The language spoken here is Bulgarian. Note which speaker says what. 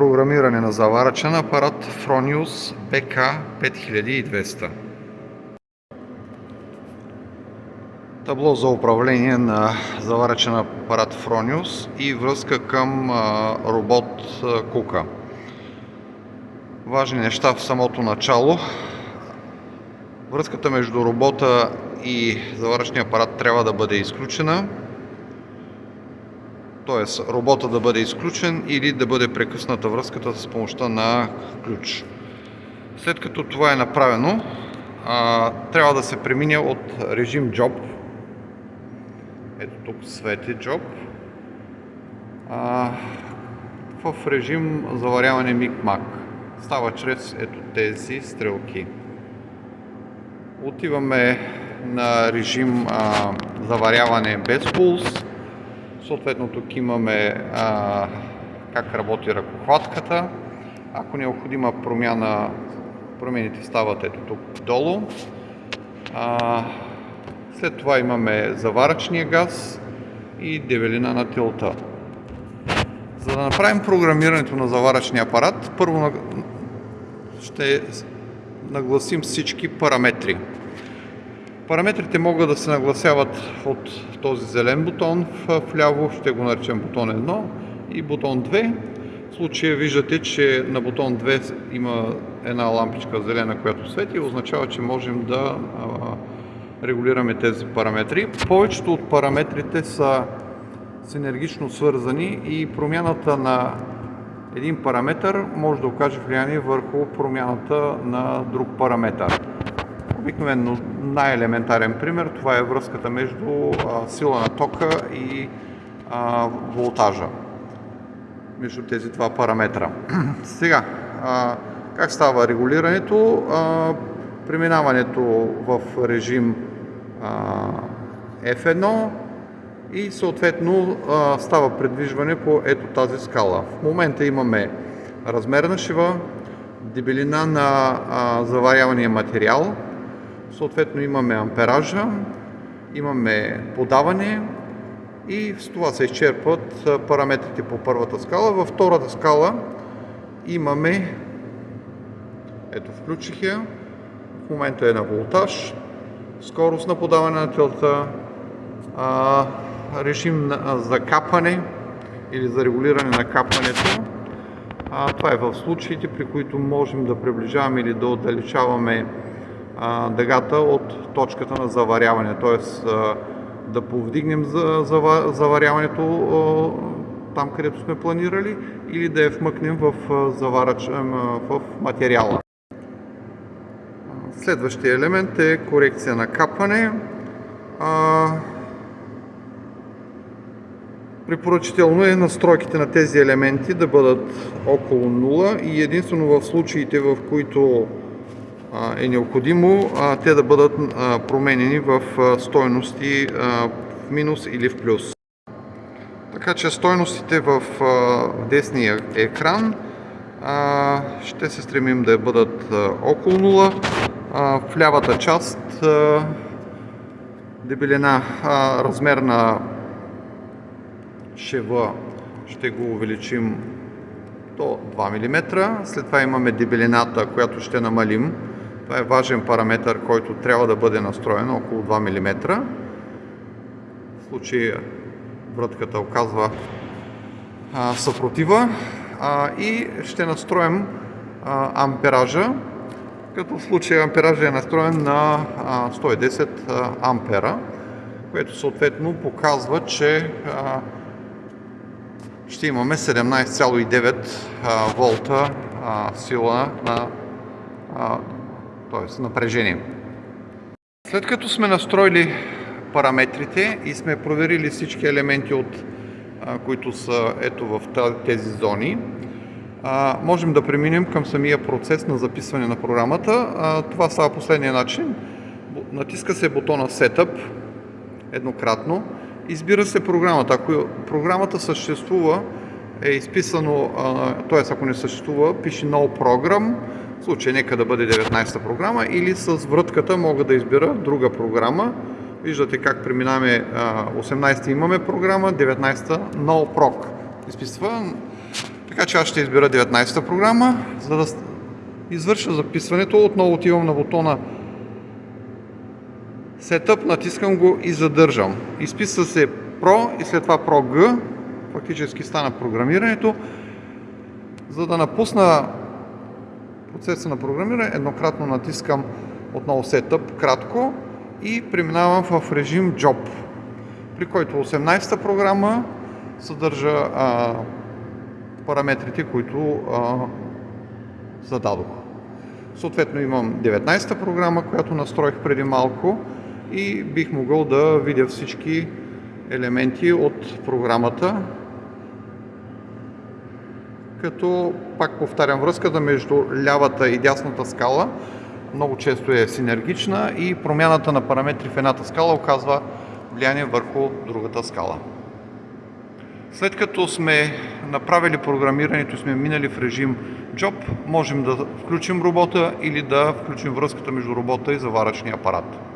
Speaker 1: програмиране на заварачен апарат Fronius BK5200. Табло за управление на заварачен апарат Fronius и връзка към робот Кука. Важни неща в самото начало. Връзката между робота и заварачния апарат трябва да бъде изключена т.е. робота да бъде изключен или да бъде прекъсната връзката с помощта на ключ. След като това е направено, трябва да се премине от режим Job. Ето тук свети Job. в режим заваряване мик-мак. Става чрез ето тези стрелки. Отиваме на режим заваряване без пулс Съответно тук имаме а, как работи ръкохватката. Ако необходима промяна, промените стават ето тук долу. А, след това имаме заварачния газ и дебелина на тилта. За да направим програмирането на заварачния апарат, първо ще нагласим всички параметри. Параметрите могат да се нагласяват от този зелен бутон вляво, ще го наречем бутон 1 и бутон 2. В случая виждате, че на бутон 2 има една лампичка зелена, която свети означава, че можем да регулираме тези параметри. Повечето от параметрите са синергично свързани и промяната на един параметър може да окаже влияние върху промяната на друг параметър. Обикновено най-елементарен пример това е връзката между сила на тока и волтажа. Между тези два параметра. Сега, как става регулирането? Преминаването в режим а, F1 и съответно става предвижване по ето тази скала. В момента имаме размер на шива, дебелина на заварявания материал, Съответно имаме ампеража, имаме подаване и с това се изчерпват параметрите по първата скала. Във втората скала имаме, ето включих я, в момента е на волтаж, скорост на подаване на телта, режим за капане или за регулиране на капането. това е в случаите, при които можем да приближаваме или да отдалечаваме дъгата от точката на заваряване, т.е. да повдигнем заваряването там, където сме планирали или да я вмъкнем в, заварач... в материала. Следващия елемент е корекция на капане. Препоръчително е настройките на тези елементи да бъдат около 0 и единствено в случаите, в които е необходимо те да бъдат променени в стойности в минус или в плюс. Така че стойностите в десния екран ще се стремим да бъдат около 0. В лявата част дебелина, размер на шева ще го увеличим до 2 мм. След това имаме дебелината, която ще намалим това е важен параметр, който трябва да бъде настроен около 2 мм. В случай вратката оказва съпротива и ще настроим ампеража, като в случая ампеража е настроен на 110 ампера, което съответно показва, че ще имаме 17,9 волта сила на т.е. напрежение. След като сме настроили параметрите и сме проверили всички елементи, от, които са ето в тези зони, можем да преминем към самия процес на записване на програмата. Това става последния начин. Натиска се бутона Setup еднократно. Избира се програмата. Ако програмата съществува, е изписано, т.е. ако не съществува, пише No Program, в случай нека да бъде 19-та програма или с врътката мога да избера друга програма. Виждате как преминаваме 18-та имаме програма, 19-та No Proc. Изписва. Така че аз ще избера 19-та програма, за да извърша записването. Отново отивам на бутона Setup, натискам го и задържам. Изписва се Pro и след това Pro G. Фактически стана програмирането. За да напусна процеса на програмиране, еднократно натискам отново Setup, кратко и преминавам в режим Job, при който 18-та програма съдържа а, параметрите, които а, зададох. Съответно имам 19-та програма, която настроих преди малко и бих могъл да видя всички елементи от програмата, като пак повтарям връзката между лявата и дясната скала много често е синергична и промяната на параметри в едната скала оказва влияние върху другата скала. След като сме направили програмирането, сме минали в режим Job, можем да включим робота или да включим връзката между робота и заварачния апарат.